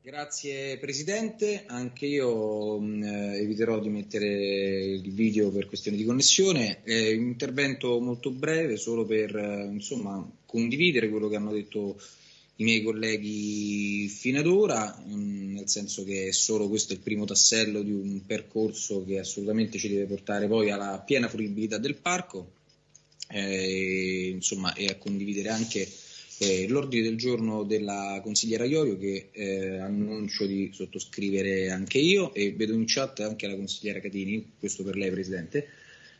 Grazie Presidente, anche io mh, eviterò di mettere il video per questioni di connessione, eh, un intervento molto breve solo per eh, insomma, condividere quello che hanno detto i miei colleghi fino ad ora, mh, nel senso che solo questo è il primo tassello di un percorso che assolutamente ci deve portare poi alla piena fruibilità del parco eh, insomma, e a condividere anche eh, l'ordine del giorno della consigliera Iorio che eh, annuncio di sottoscrivere anche io e vedo in chat anche la consigliera Catini, questo per lei Presidente,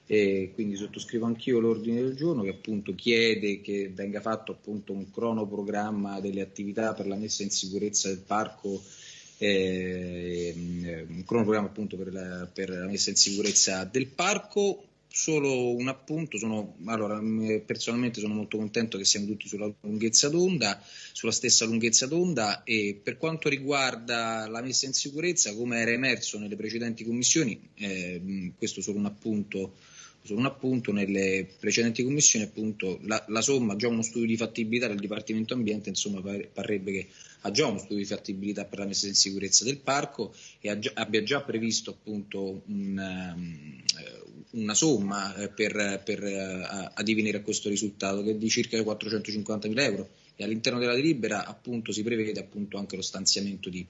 e quindi sottoscrivo anch'io l'ordine del giorno che appunto chiede che venga fatto appunto un cronoprogramma delle attività per la messa in sicurezza del parco eh, un cronoprogramma appunto per la, per la messa in sicurezza del parco solo un appunto, sono, allora, personalmente sono molto contento che siamo tutti sulla lunghezza d'onda, sulla stessa lunghezza d'onda e per quanto riguarda la messa in sicurezza, come era emerso nelle precedenti commissioni, eh, questo solo un appunto, solo un appunto nelle precedenti commissioni appunto la, la, somma, già uno studio di fattibilità del Dipartimento Ambiente, insomma parrebbe che ha già uno studio di fattibilità per la messa in sicurezza del parco e già, abbia già previsto appunto un, um, una somma eh, per, per uh, addivenire a questo risultato che è di circa 450 mila euro. E all'interno della delibera appunto si prevede appunto anche lo stanziamento di,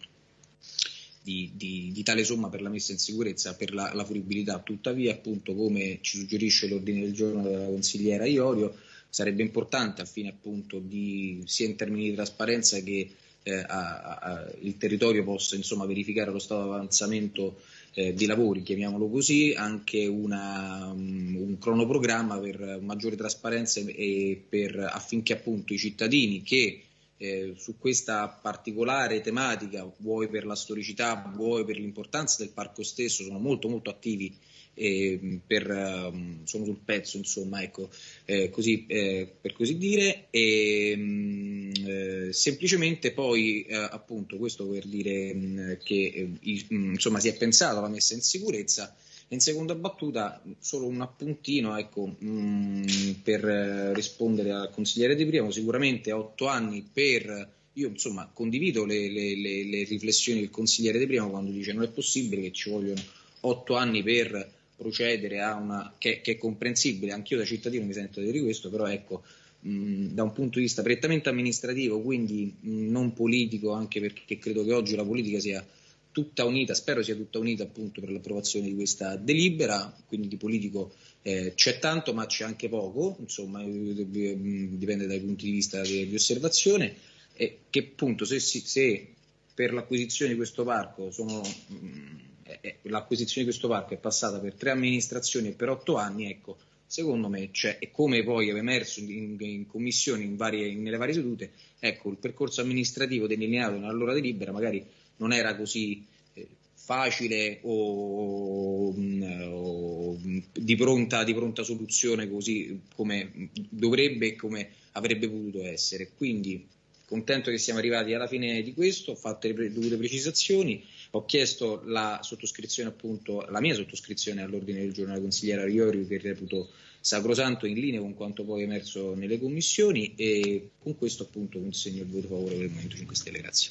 di, di, di, tale somma per la messa in sicurezza, per la, la fruibilità. Tuttavia, appunto, come ci suggerisce l'ordine del giorno della consigliera Iorio, sarebbe importante al fine appunto di, sia in termini di trasparenza che eh, a, a, il territorio possa insomma, verificare lo stato di avanzamento eh, di lavori, chiamiamolo così, anche una, um, un cronoprogramma per maggiore trasparenza e per, affinché appunto i cittadini che eh, su questa particolare tematica, vuoi per la storicità, vuoi per l'importanza del parco stesso, sono molto molto attivi eh, per, um, sono sul pezzo, insomma, ecco, eh, così, eh, per così dire, e um, semplicemente poi, eh, appunto, questo per dire um, che insomma, si è pensato alla messa in sicurezza. In seconda battuta, solo un appuntino ecco, mh, per rispondere al consigliere Di Primo, sicuramente otto anni per io insomma condivido le, le, le, le, riflessioni del consigliere De Primo quando dice non è possibile che ci vogliono otto anni per procedere a una che, che è comprensibile, anch'io da cittadino mi sento di dire questo, però ecco, mh, da un punto di vista prettamente amministrativo, quindi mh, non politico, anche perché credo che oggi la politica sia tutta unita, spero sia tutta unita appunto per l'approvazione di questa delibera, quindi di politico eh, c'è tanto ma c'è anche poco, insomma dipende dai punti di vista di, di osservazione, e che appunto se, se per l'acquisizione di questo parco sono l'acquisizione di questo parco è passata per tre amministrazioni e per otto anni, ecco, secondo me c'è, e come poi è emerso in, in commissione in varie, nelle varie sedute, ecco, il percorso amministrativo delineato nella loro delibera magari non era così eh, facile o, o di, pronta, di, pronta, soluzione così come dovrebbe e come avrebbe potuto essere. Quindi contento che siamo arrivati alla fine di questo, ho fatto le dovute precisazioni ho chiesto la sottoscrizione, appunto, la mia sottoscrizione all'ordine del giorno della consigliera Riori che reputo sacrosanto in linea con quanto poi è emerso nelle commissioni e con questo appunto consegno il voto favorevole del Movimento 5 Stelle. Grazie.